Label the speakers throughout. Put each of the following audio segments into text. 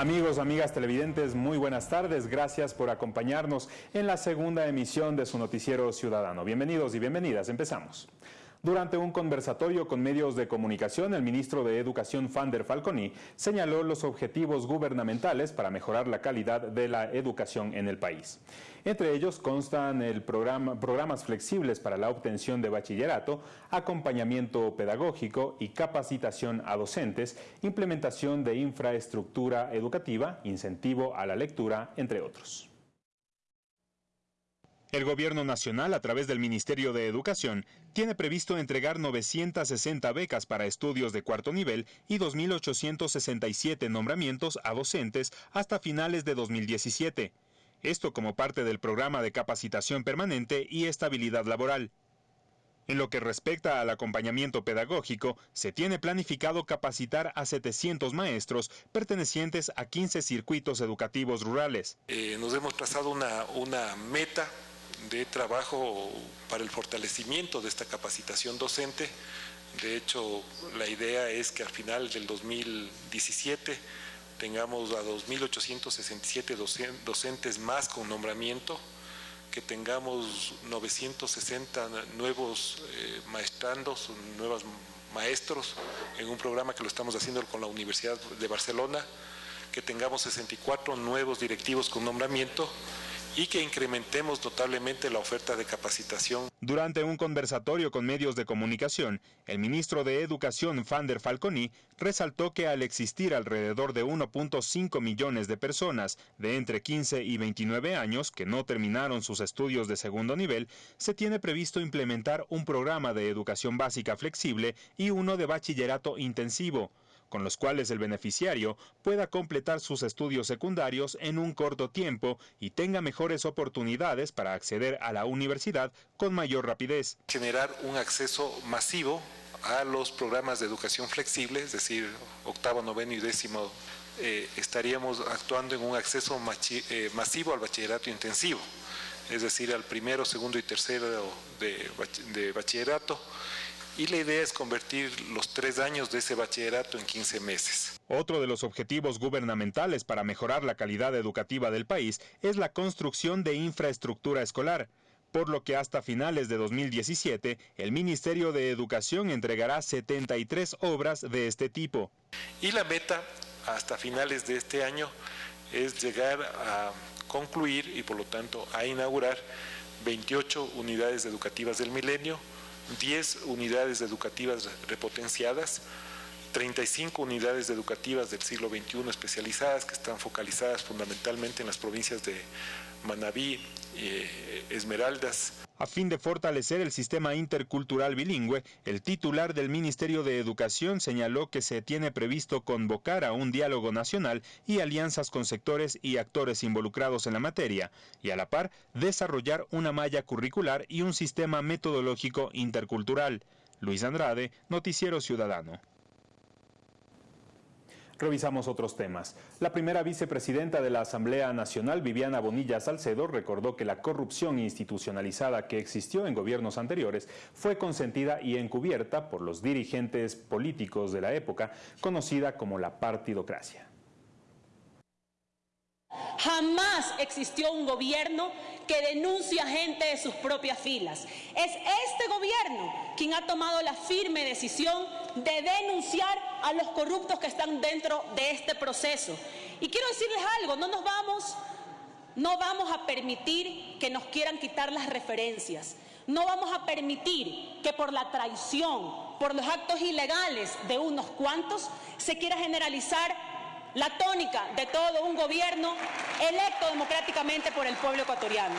Speaker 1: Amigos, amigas televidentes, muy buenas tardes. Gracias por acompañarnos en la segunda emisión de su noticiero ciudadano. Bienvenidos y bienvenidas. Empezamos. Durante un conversatorio con medios de comunicación, el ministro de Educación, Fander Falconi, señaló los objetivos gubernamentales para mejorar la calidad de la educación en el país. Entre ellos constan el programa, programas flexibles para la obtención de bachillerato, acompañamiento pedagógico y capacitación a docentes, implementación de infraestructura educativa, incentivo a la lectura, entre otros. El Gobierno Nacional, a través del Ministerio de Educación, tiene previsto entregar 960 becas para estudios de cuarto nivel y 2.867 nombramientos a docentes hasta finales de 2017. Esto como parte del programa de capacitación permanente y estabilidad laboral. En lo que respecta al acompañamiento pedagógico, se tiene planificado capacitar a 700 maestros pertenecientes a 15 circuitos educativos rurales.
Speaker 2: Eh, nos hemos trazado una, una meta de trabajo para el fortalecimiento de esta capacitación docente. De hecho, la idea es que al final del 2017 tengamos a 2.867 docentes más con nombramiento, que tengamos 960 nuevos eh, nuevos maestros en un programa que lo estamos haciendo con la Universidad de Barcelona, que tengamos 64 nuevos directivos con nombramiento y que incrementemos notablemente la oferta de capacitación.
Speaker 1: Durante un conversatorio con medios de comunicación, el ministro de Educación, Fander Falconi, resaltó que al existir alrededor de 1.5 millones de personas de entre 15 y 29 años que no terminaron sus estudios de segundo nivel, se tiene previsto implementar un programa de educación básica flexible y uno de bachillerato intensivo con los cuales el beneficiario pueda completar sus estudios secundarios en un corto tiempo y tenga mejores oportunidades para acceder a la universidad con mayor rapidez.
Speaker 2: Generar un acceso masivo a los programas de educación flexible, es decir, octavo, noveno y décimo, eh, estaríamos actuando en un acceso eh, masivo al bachillerato intensivo, es decir, al primero, segundo y tercero de bachillerato y la idea es convertir los tres años de ese bachillerato en 15 meses.
Speaker 1: Otro de los objetivos gubernamentales para mejorar la calidad educativa del país es la construcción de infraestructura escolar por lo que hasta finales de 2017 el Ministerio de Educación entregará 73 obras de este tipo.
Speaker 2: Y la meta hasta finales de este año es llegar a concluir y por lo tanto a inaugurar 28 unidades educativas del milenio, 10 unidades educativas repotenciadas, 35 unidades educativas del siglo XXI especializadas que están focalizadas fundamentalmente en las provincias de Manabí, eh, Esmeraldas.
Speaker 1: A fin de fortalecer el sistema intercultural bilingüe, el titular del Ministerio de Educación señaló que se tiene previsto convocar a un diálogo nacional y alianzas con sectores y actores involucrados en la materia, y a la par desarrollar una malla curricular y un sistema metodológico intercultural. Luis Andrade, Noticiero Ciudadano. Revisamos otros temas. La primera vicepresidenta de la Asamblea Nacional, Viviana Bonilla Salcedo, recordó que la corrupción institucionalizada que existió en gobiernos anteriores fue consentida y encubierta por los dirigentes políticos de la época, conocida como la partidocracia.
Speaker 3: Jamás existió un gobierno que denuncia gente de sus propias filas. Es este gobierno quien ha tomado la firme decisión de denunciar a los corruptos que están dentro de este proceso. Y quiero decirles algo, no nos vamos, no vamos a permitir que nos quieran quitar las referencias. No vamos a permitir que por la traición, por los actos ilegales de unos cuantos, se quiera generalizar la tónica de todo un gobierno electo democráticamente por el pueblo ecuatoriano.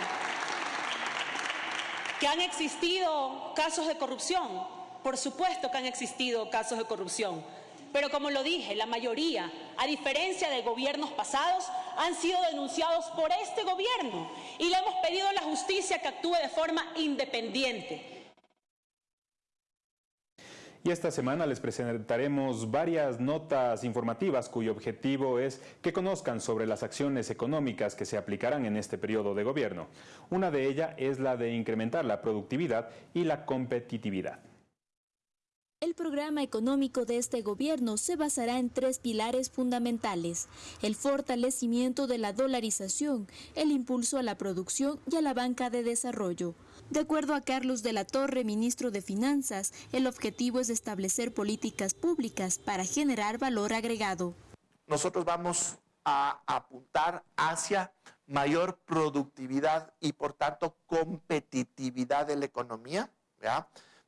Speaker 3: Que han existido casos de corrupción, por supuesto que han existido casos de corrupción, pero como lo dije, la mayoría, a diferencia de gobiernos pasados, han sido denunciados por este gobierno. Y le hemos pedido a la justicia que actúe de forma independiente
Speaker 1: y esta semana les presentaremos varias notas informativas cuyo objetivo es que conozcan sobre las acciones económicas que se aplicarán en este periodo de gobierno. Una de ellas es la de incrementar la productividad y la competitividad.
Speaker 4: El programa económico de este gobierno se basará en tres pilares fundamentales, el fortalecimiento de la dolarización, el impulso a la producción y a la banca de desarrollo. De acuerdo a Carlos de la Torre, ministro de Finanzas, el objetivo es establecer políticas públicas para generar valor agregado.
Speaker 5: Nosotros vamos a apuntar hacia mayor productividad y por tanto competitividad de la economía,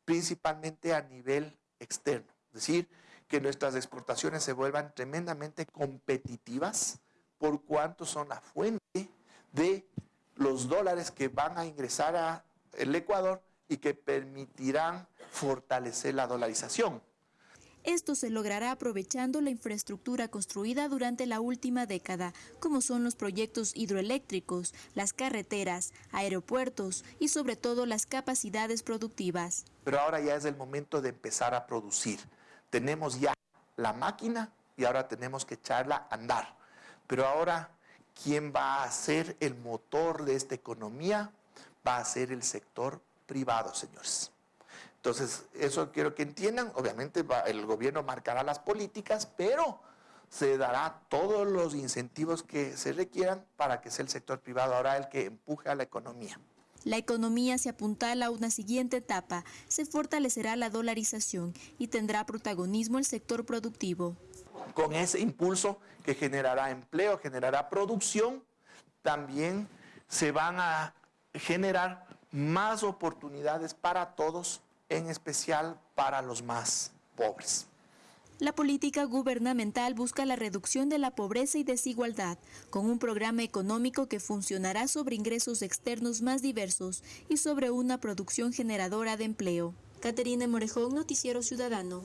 Speaker 5: principalmente a nivel externo. Es decir, que nuestras exportaciones se vuelvan tremendamente competitivas por cuanto son la fuente de los dólares que van a ingresar al Ecuador y que permitirán fortalecer la dolarización.
Speaker 4: Esto se logrará aprovechando la infraestructura construida durante la última década, como son los proyectos hidroeléctricos, las carreteras, aeropuertos y sobre todo las capacidades productivas.
Speaker 5: Pero ahora ya es el momento de empezar a producir. Tenemos ya la máquina y ahora tenemos que echarla a andar. Pero ahora, ¿quién va a ser el motor de esta economía? Va a ser el sector privado, señores. Entonces, eso quiero que entiendan. Obviamente el gobierno marcará las políticas, pero se dará todos los incentivos que se requieran para que sea el sector privado ahora el que empuje a la economía.
Speaker 4: La economía se apuntala a una siguiente etapa. Se fortalecerá la dolarización y tendrá protagonismo el sector productivo.
Speaker 5: Con ese impulso que generará empleo, generará producción, también se van a generar más oportunidades para todos en especial para los más pobres.
Speaker 4: La política gubernamental busca la reducción de la pobreza y desigualdad, con un programa económico que funcionará sobre ingresos externos más diversos y sobre una producción generadora de empleo. Caterina Morejón, Noticiero Ciudadano.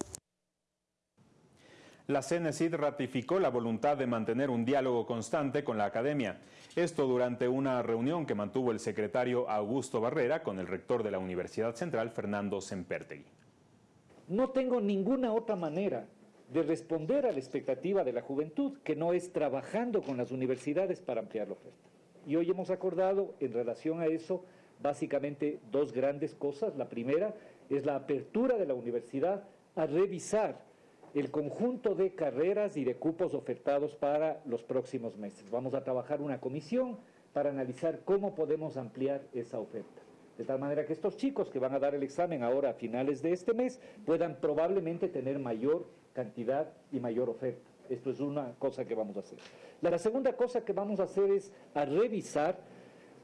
Speaker 1: La CNCID ratificó la voluntad de mantener un diálogo constante con la academia. Esto durante una reunión que mantuvo el secretario Augusto Barrera con el rector de la Universidad Central, Fernando Sempertegui.
Speaker 6: No tengo ninguna otra manera de responder a la expectativa de la juventud que no es trabajando con las universidades para ampliar la oferta. Y hoy hemos acordado en relación a eso básicamente dos grandes cosas. La primera es la apertura de la universidad a revisar el conjunto de carreras y de cupos ofertados para los próximos meses. Vamos a trabajar una comisión para analizar cómo podemos ampliar esa oferta. De tal manera que estos chicos que van a dar el examen ahora a finales de este mes puedan probablemente tener mayor cantidad y mayor oferta. Esto es una cosa que vamos a hacer. La segunda cosa que vamos a hacer es a revisar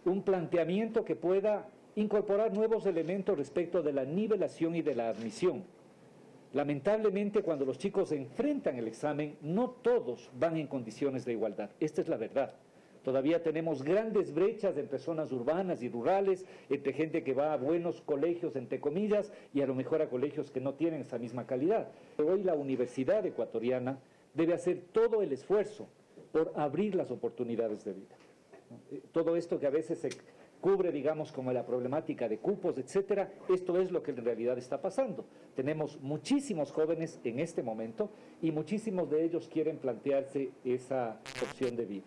Speaker 6: un planteamiento que pueda incorporar nuevos elementos respecto de la nivelación y de la admisión. Lamentablemente, cuando los chicos enfrentan el examen, no todos van en condiciones de igualdad. Esta es la verdad. Todavía tenemos grandes brechas entre zonas urbanas y rurales, entre gente que va a buenos colegios, entre comillas, y a lo mejor a colegios que no tienen esa misma calidad. Hoy la universidad ecuatoriana debe hacer todo el esfuerzo por abrir las oportunidades de vida. Todo esto que a veces se cubre, digamos, como la problemática de cupos, etcétera. Esto es lo que en realidad está pasando. Tenemos muchísimos jóvenes en este momento y muchísimos de ellos quieren plantearse esa opción de vida.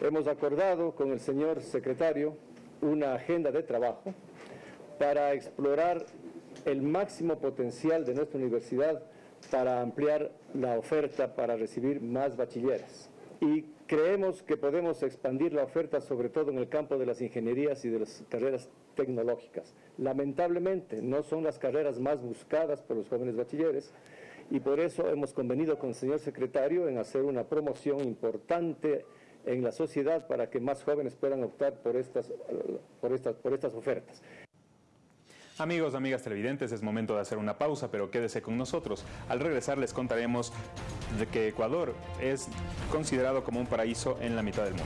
Speaker 7: Hemos acordado con el señor secretario una agenda de trabajo para explorar el máximo potencial de nuestra universidad para ampliar la oferta para recibir más bachilleres. Y Creemos que podemos expandir la oferta sobre todo en el campo de las ingenierías y de las carreras tecnológicas. Lamentablemente no son las carreras más buscadas por los jóvenes bachilleres y por eso hemos convenido con el señor secretario en hacer una promoción importante en la sociedad para que más jóvenes puedan optar por estas, por estas, por estas ofertas.
Speaker 1: Amigos, amigas televidentes, es momento de hacer una pausa, pero quédese con nosotros. Al regresar les contaremos de que Ecuador es considerado como un paraíso en la mitad del mundo.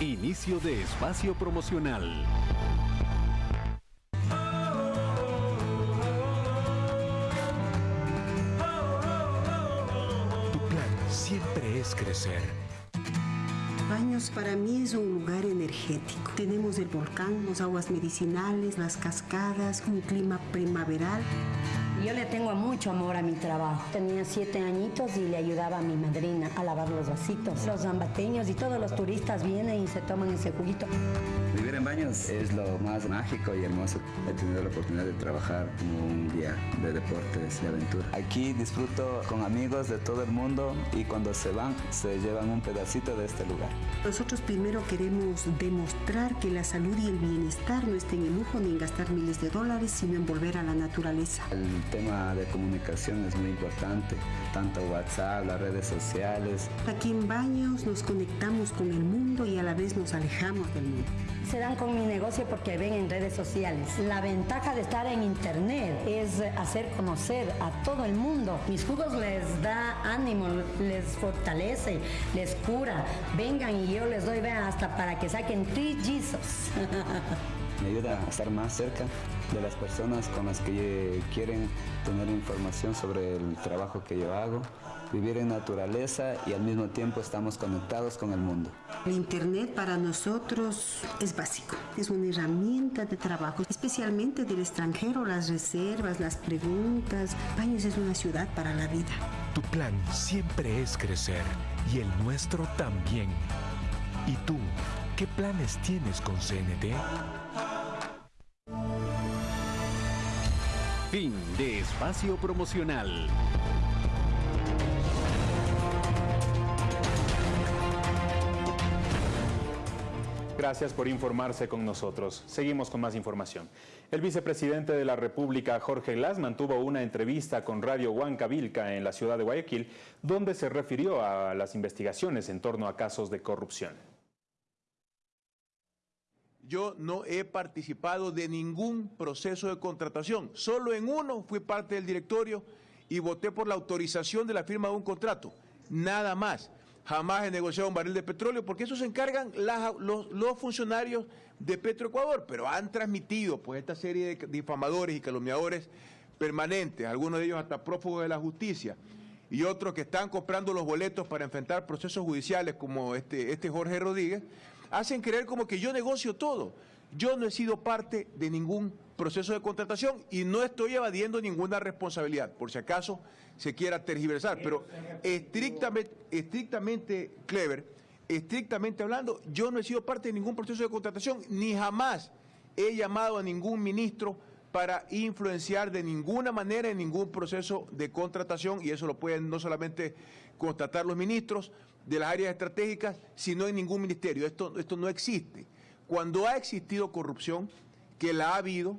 Speaker 8: Inicio de espacio promocional. Crecer.
Speaker 9: Baños para mí es un lugar energético. Tenemos el volcán, las aguas medicinales, las cascadas, un clima primaveral.
Speaker 10: Yo le tengo mucho amor a mi trabajo. Tenía siete añitos y le ayudaba a mi madrina a lavar los vasitos. Los zambateños y todos los turistas vienen y se toman ese juguito.
Speaker 11: Vivir en Baños es lo más mágico y hermoso. He tenido la oportunidad de trabajar como un día de deportes y aventura. Aquí disfruto con amigos de todo el mundo y cuando se van se llevan un pedacito de este lugar.
Speaker 9: Nosotros primero queremos demostrar que la salud y el bienestar no estén en lujo ni en gastar miles de dólares, sino en volver a la naturaleza.
Speaker 11: El tema de comunicación es muy importante, tanto WhatsApp, las redes sociales.
Speaker 9: Aquí en Baños nos conectamos con el mundo y a la vez nos alejamos del mundo.
Speaker 10: Se dan con mi negocio porque ven en redes sociales. La ventaja de estar en internet es hacer conocer a todo el mundo. Mis jugos les da ánimo, les fortalece, les cura. Vengan y yo les doy, vean, hasta para que saquen trillizos.
Speaker 11: Me ayuda a estar más cerca de las personas con las que quieren tener información sobre el trabajo que yo hago, vivir en naturaleza y al mismo tiempo estamos conectados con el mundo.
Speaker 9: El Internet para nosotros es básico, es una herramienta de trabajo, especialmente del extranjero, las reservas, las preguntas. Baños es una ciudad para la vida.
Speaker 12: Tu plan siempre es crecer y el nuestro también. ¿Y tú, qué planes tienes con CNT?
Speaker 8: Fin de espacio promocional.
Speaker 1: Gracias por informarse con nosotros. Seguimos con más información. El vicepresidente de la República, Jorge Glass, mantuvo una entrevista con Radio Huancavilca en la ciudad de Guayaquil, donde se refirió a las investigaciones en torno a casos de corrupción.
Speaker 13: Yo no he participado de ningún proceso de contratación. Solo en uno fui parte del directorio y voté por la autorización de la firma de un contrato. Nada más jamás he negociado un barril de petróleo, porque eso se encargan los, funcionarios de Petroecuador, pero han transmitido pues esta serie de difamadores y calumniadores permanentes, algunos de ellos hasta prófugos de la justicia, y otros que están comprando los boletos para enfrentar procesos judiciales como este, este Jorge Rodríguez, hacen creer como que yo negocio todo. Yo no he sido parte de ningún proceso de contratación y no estoy evadiendo ninguna responsabilidad, por si acaso se quiera tergiversar, pero estrictamente, estrictamente clever, estrictamente hablando, yo no he sido parte de ningún proceso de contratación, ni jamás he llamado a ningún ministro para influenciar de ninguna manera en ningún proceso de contratación, y eso lo pueden no solamente constatar los ministros de las áreas estratégicas, sino en ningún ministerio. Esto, esto no existe. Cuando ha existido corrupción, que la ha habido,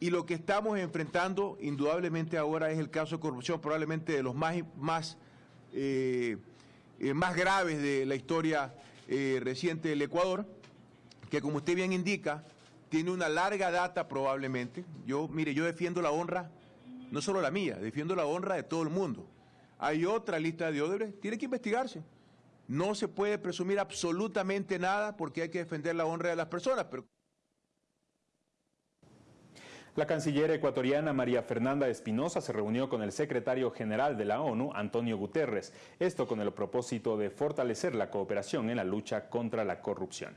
Speaker 13: y lo que estamos enfrentando indudablemente ahora es el caso de corrupción, probablemente de los más, más, eh, eh, más graves de la historia eh, reciente del Ecuador, que como usted bien indica, tiene una larga data probablemente. Yo, mire, yo defiendo la honra, no solo la mía, defiendo la honra de todo el mundo. Hay otra lista de Odebrecht, tiene que investigarse. No se puede presumir absolutamente nada porque hay que defender la honra de las personas.
Speaker 1: La canciller ecuatoriana María Fernanda Espinosa se reunió con el secretario general de la ONU, Antonio Guterres, esto con el propósito de fortalecer la cooperación en la lucha contra la corrupción.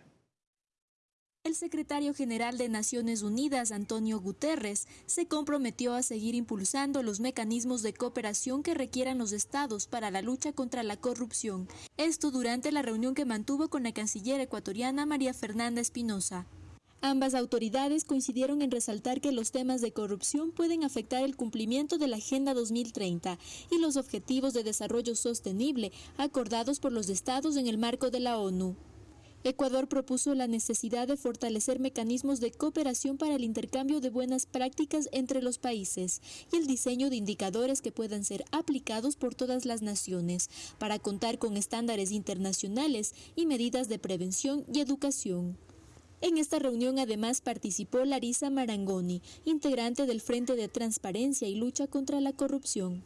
Speaker 4: El secretario general de Naciones Unidas, Antonio Guterres, se comprometió a seguir impulsando los mecanismos de cooperación que requieran los estados para la lucha contra la corrupción. Esto durante la reunión que mantuvo con la canciller ecuatoriana María Fernanda Espinosa. Ambas autoridades coincidieron en resaltar que los temas de corrupción pueden afectar el cumplimiento de la Agenda 2030 y los objetivos de desarrollo sostenible acordados por los estados en el marco de la ONU. Ecuador propuso la necesidad de fortalecer mecanismos de cooperación para el intercambio de buenas prácticas entre los países y el diseño de indicadores que puedan ser aplicados por todas las naciones para contar con estándares internacionales y medidas de prevención y educación. En esta reunión además participó Larisa Marangoni, integrante del Frente de Transparencia y Lucha contra la Corrupción.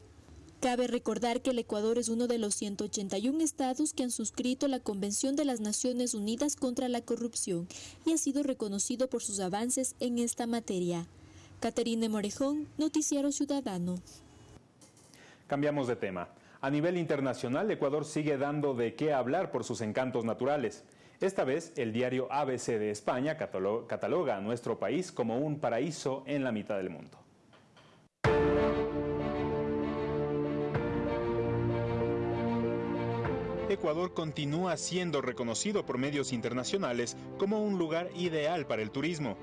Speaker 4: Cabe recordar que el Ecuador es uno de los 181 estados que han suscrito la Convención de las Naciones Unidas contra la Corrupción y ha sido reconocido por sus avances en esta materia. Caterine Morejón, Noticiero Ciudadano.
Speaker 1: Cambiamos de tema. A nivel internacional, Ecuador sigue dando de qué hablar por sus encantos naturales. Esta vez, el diario ABC de España cataloga a nuestro país como un paraíso en la mitad del mundo. Ecuador continúa siendo reconocido por medios internacionales como un lugar ideal para el turismo.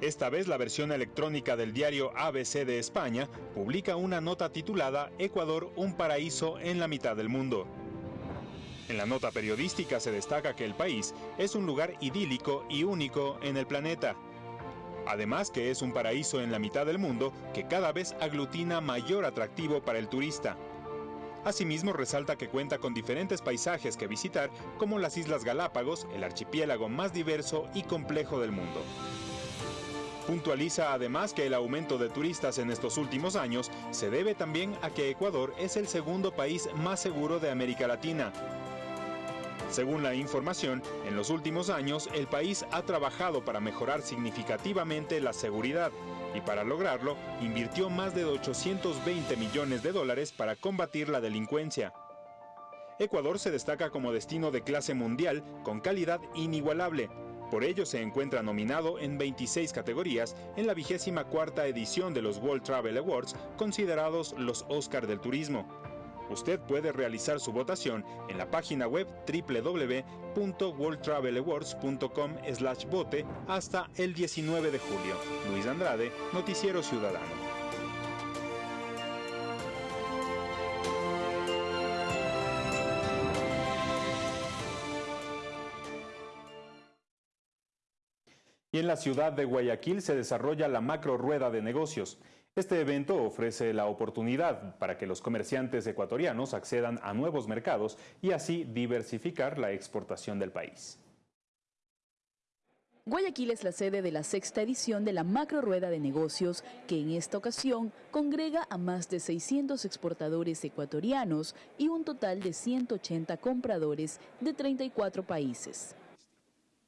Speaker 1: Esta vez la versión electrónica del diario ABC de España publica una nota titulada Ecuador, un paraíso en la mitad del mundo. En la nota periodística se destaca que el país es un lugar idílico y único en el planeta. Además que es un paraíso en la mitad del mundo que cada vez aglutina mayor atractivo para el turista. Asimismo resalta que cuenta con diferentes paisajes que visitar como las Islas Galápagos, el archipiélago más diverso y complejo del mundo. Puntualiza además que el aumento de turistas en estos últimos años se debe también a que Ecuador es el segundo país más seguro de América Latina. Según la información, en los últimos años el país ha trabajado para mejorar significativamente la seguridad y para lograrlo invirtió más de 820 millones de dólares para combatir la delincuencia. Ecuador se destaca como destino de clase mundial con calidad inigualable, por ello se encuentra nominado en 26 categorías en la vigésima cuarta edición de los World Travel Awards, considerados los Oscar del turismo. Usted puede realizar su votación en la página web www.worldtravelawards.com/vote hasta el 19 de julio. Luis Andrade, Noticiero Ciudadano. Y en la ciudad de Guayaquil se desarrolla la macro rueda de negocios. Este evento ofrece la oportunidad para que los comerciantes ecuatorianos accedan a nuevos mercados y así diversificar la exportación del país.
Speaker 14: Guayaquil es la sede de la sexta edición de la Macro Rueda de Negocios, que en esta ocasión congrega a más de 600 exportadores ecuatorianos y un total de 180 compradores de 34 países.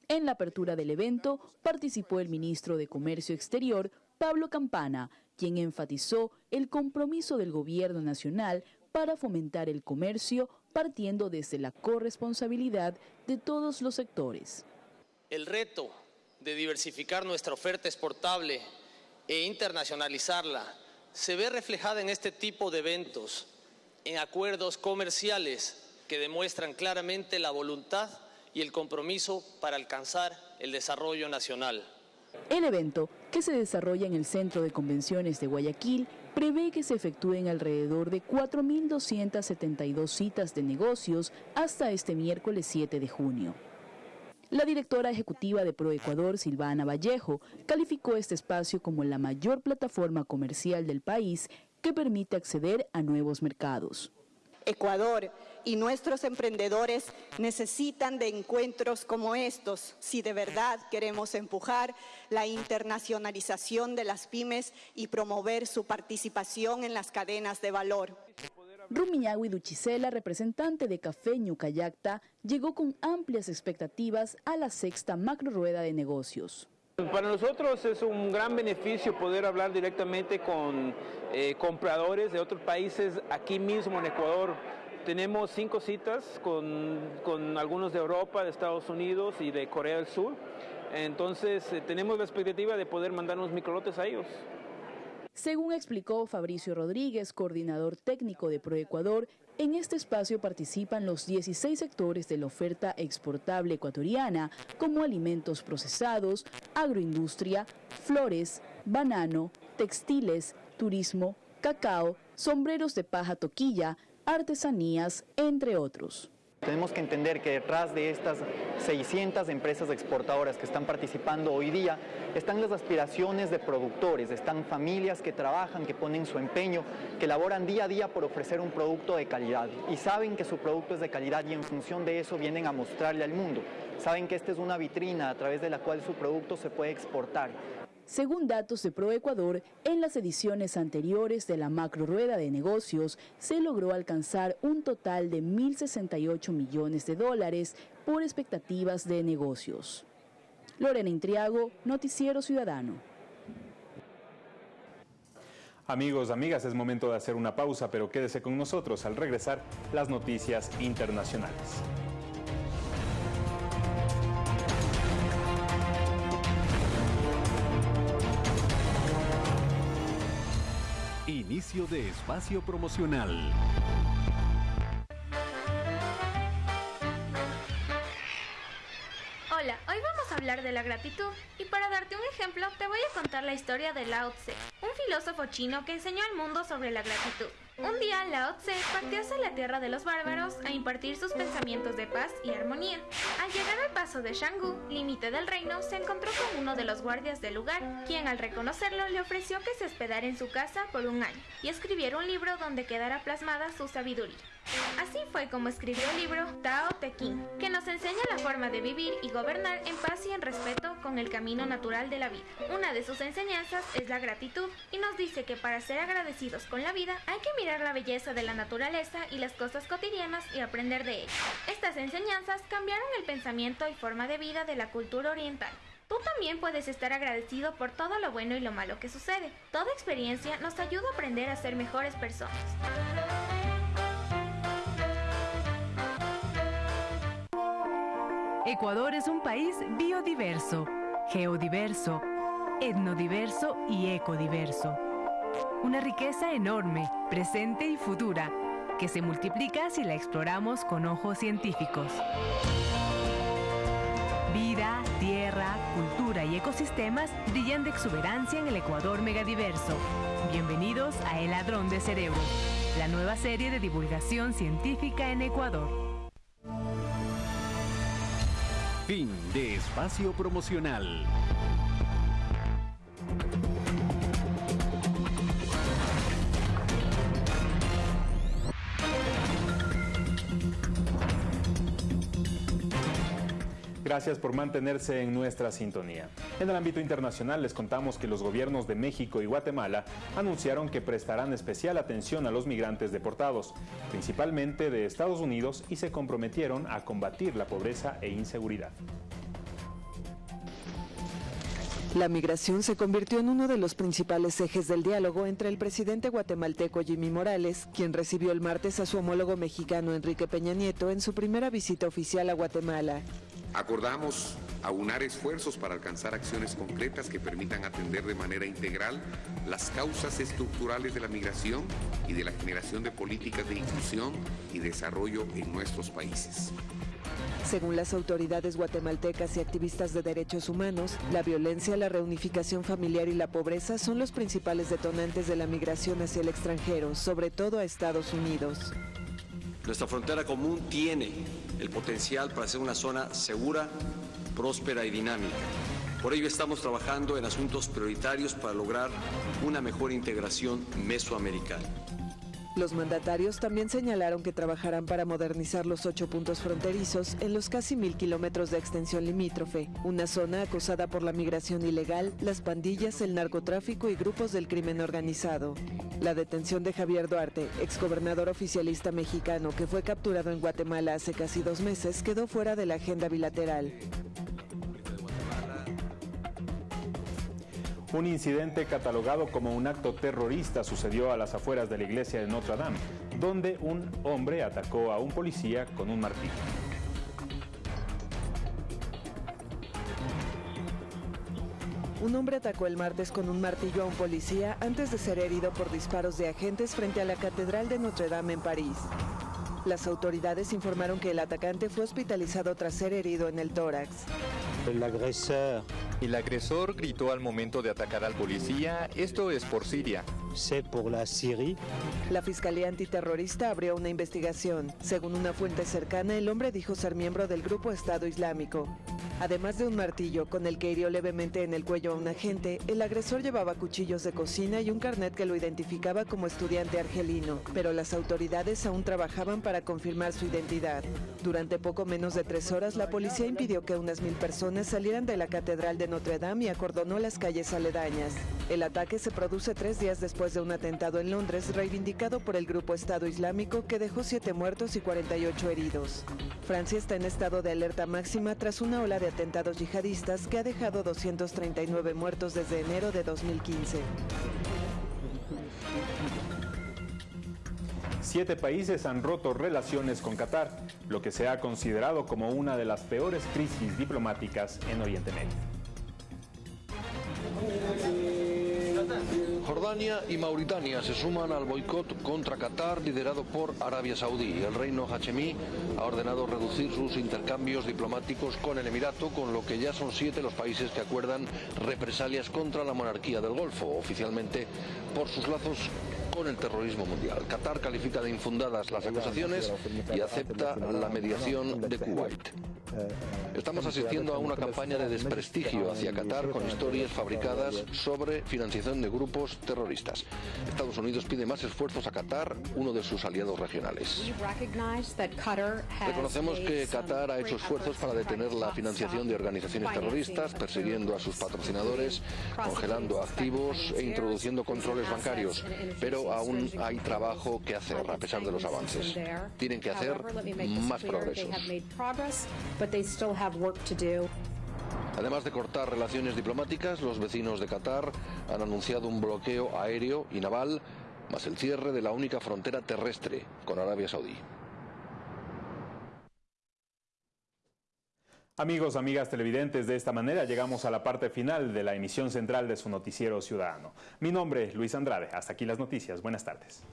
Speaker 14: En la apertura del evento participó el ministro de Comercio Exterior, Pablo Campana, quien enfatizó el compromiso del gobierno nacional para fomentar el comercio partiendo desde la corresponsabilidad de todos los sectores.
Speaker 15: El reto de diversificar nuestra oferta exportable e internacionalizarla se ve reflejada en este tipo de eventos, en acuerdos comerciales que demuestran claramente la voluntad y el compromiso para alcanzar el desarrollo nacional.
Speaker 14: El evento, que se desarrolla en el Centro de Convenciones de Guayaquil, prevé que se efectúen alrededor de 4.272 citas de negocios hasta este miércoles 7 de junio. La directora ejecutiva de ProEcuador, Silvana Vallejo, calificó este espacio como la mayor plataforma comercial del país que permite acceder a nuevos mercados.
Speaker 16: Ecuador y nuestros emprendedores necesitan de encuentros como estos si de verdad queremos empujar la internacionalización de las pymes y promover su participación en las cadenas de valor.
Speaker 14: Rumiñahui Duchisela, representante de Café Ñucayacta, llegó con amplias expectativas a la sexta macro rueda de negocios.
Speaker 17: Para nosotros es un gran beneficio poder hablar directamente con eh, compradores de otros países aquí mismo en Ecuador. Tenemos cinco citas con, algunos de Europa, de Estados Unidos y de Corea del Sur. Entonces eh, tenemos la expectativa de poder mandar unos microlotes a ellos.
Speaker 14: Según explicó Fabricio Rodríguez, coordinador técnico de ProEcuador, en este espacio participan los 16 sectores de la oferta exportable ecuatoriana, como alimentos procesados, agroindustria, flores, banano, textiles, turismo, cacao, sombreros de paja toquilla, artesanías, entre otros.
Speaker 18: Tenemos que entender que detrás de estas 600 empresas exportadoras que están participando hoy día están las aspiraciones de productores, están familias que trabajan, que ponen su empeño, que laboran día a día por ofrecer un producto de calidad y saben que su producto es de calidad y en función de eso vienen a mostrarle al mundo. Saben que esta es una vitrina a través de la cual su producto se puede exportar.
Speaker 14: Según datos de ProEcuador, en las ediciones anteriores de la macro rueda de negocios se logró alcanzar un total de 1.068 millones de dólares por expectativas de negocios. Lorena Intriago, Noticiero Ciudadano.
Speaker 1: Amigos, amigas, es momento de hacer una pausa, pero quédese con nosotros al regresar las noticias internacionales.
Speaker 8: Inicio de espacio promocional.
Speaker 19: Hola, hoy vamos a hablar de la gratitud y para darte un ejemplo te voy a contar la historia de Lao Tse, un filósofo chino que enseñó al mundo sobre la gratitud. Un día Lao Tse partió hacia la tierra de los bárbaros a impartir sus pensamientos de paz y armonía. Al llegar al paso de Shanggu, límite del reino, se encontró con uno de los guardias del lugar, quien al reconocerlo le ofreció que se hospedara en su casa por un año y escribiera un libro donde quedara plasmada su sabiduría. Así fue como escribió el libro Tao Te Ching, que nos enseña la forma de vivir y gobernar en paz y en respeto con el camino natural de la vida. Una de sus enseñanzas es la gratitud y nos dice que para ser agradecidos con la vida hay que mirar la belleza de la naturaleza y las cosas cotidianas y aprender de ellas. Estas enseñanzas cambiaron el pensamiento y forma de vida de la cultura oriental. Tú también puedes estar agradecido por todo lo bueno y lo malo que sucede. Toda experiencia nos ayuda a aprender a ser mejores personas.
Speaker 20: Ecuador es un país biodiverso, geodiverso, etnodiverso y ecodiverso. Una riqueza enorme, presente y futura, que se multiplica si la exploramos con ojos científicos. Ecosistemas brillan de exuberancia en el Ecuador megadiverso. Bienvenidos a El Ladrón de Cerebro, la nueva serie de divulgación científica en Ecuador.
Speaker 8: Fin de espacio promocional.
Speaker 1: Gracias por mantenerse en nuestra sintonía. En el ámbito internacional les contamos que los gobiernos de México y Guatemala anunciaron que prestarán especial atención a los migrantes deportados, principalmente de Estados Unidos, y se comprometieron a combatir la pobreza e inseguridad.
Speaker 21: La migración se convirtió en uno de los principales ejes del diálogo entre el presidente guatemalteco Jimmy Morales, quien recibió el martes a su homólogo mexicano Enrique Peña Nieto en su primera visita oficial a Guatemala.
Speaker 22: Acordamos aunar esfuerzos para alcanzar acciones concretas que permitan atender de manera integral las causas estructurales de la migración y de la generación de políticas de inclusión y desarrollo en nuestros países.
Speaker 21: Según las autoridades guatemaltecas y activistas de derechos humanos, la violencia, la reunificación familiar y la pobreza son los principales detonantes de la migración hacia el extranjero, sobre todo a Estados Unidos.
Speaker 23: Nuestra frontera común tiene el potencial para ser una zona segura, próspera y dinámica. Por ello estamos trabajando en asuntos prioritarios para lograr una mejor integración mesoamericana.
Speaker 21: Los mandatarios también señalaron que trabajarán para modernizar los ocho puntos fronterizos en los casi mil kilómetros de extensión limítrofe, una zona acosada por la migración ilegal, las pandillas, el narcotráfico y grupos del crimen organizado. La detención de Javier Duarte, exgobernador oficialista mexicano que fue capturado en Guatemala hace casi dos meses, quedó fuera de la agenda bilateral.
Speaker 1: Un incidente catalogado como un acto terrorista sucedió a las afueras de la iglesia de Notre Dame, donde un hombre atacó a un policía con un martillo.
Speaker 21: Un hombre atacó el martes con un martillo a un policía antes de ser herido por disparos de agentes frente a la Catedral de Notre Dame en París. Las autoridades informaron que el atacante fue hospitalizado tras ser herido en el tórax.
Speaker 24: El agresor. El agresor gritó al momento de atacar al policía, esto es por Siria.
Speaker 21: C'est pour la Syrie. La Fiscalía Antiterrorista abrió una investigación. Según una fuente cercana, el hombre dijo ser miembro del grupo Estado Islámico. Además de un martillo con el que hirió levemente en el cuello a un agente, el agresor llevaba cuchillos de cocina y un carnet que lo identificaba como estudiante argelino, pero las autoridades aún trabajaban para confirmar su identidad. Durante poco menos de tres horas, la policía impidió que unas mil personas salieran de la Catedral de Notre Dame y acordonó las calles aledañas. El ataque se produce tres días después de un atentado en Londres reivindicado por el grupo Estado Islámico que dejó siete muertos y 48 heridos. Francia está en estado de alerta máxima tras una ola de atentados yihadistas que ha dejado 239 muertos desde enero de 2015.
Speaker 1: Siete países han roto relaciones con Qatar, lo que se ha considerado como una de las peores crisis diplomáticas en Oriente Medio.
Speaker 25: Jordania y Mauritania se suman al boicot contra Qatar liderado por Arabia Saudí. El reino hachemí ha ordenado reducir sus intercambios diplomáticos con el Emirato, con lo que ya son siete los países que acuerdan represalias contra la monarquía del Golfo, oficialmente por sus lazos con el terrorismo mundial. Qatar califica de infundadas las acusaciones y acepta la mediación de Kuwait. Estamos asistiendo a una campaña de desprestigio hacia Qatar con historias fabricadas sobre financiación de grupos terroristas. Estados Unidos pide más esfuerzos a Qatar, uno de sus aliados regionales. Reconocemos que Qatar ha hecho esfuerzos para detener la financiación de organizaciones terroristas, persiguiendo a sus patrocinadores, congelando activos e introduciendo controles bancarios, pero aún hay trabajo que hacer a pesar de los avances. Tienen que hacer más progresos. Además de cortar relaciones diplomáticas, los vecinos de Qatar han anunciado un bloqueo aéreo y naval, más el cierre de la única frontera terrestre con Arabia Saudí.
Speaker 1: Amigos, amigas televidentes, de esta manera llegamos a la parte final de la emisión central de su noticiero ciudadano. Mi nombre es Luis Andrade. Hasta aquí las noticias. Buenas tardes.